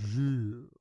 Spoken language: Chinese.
日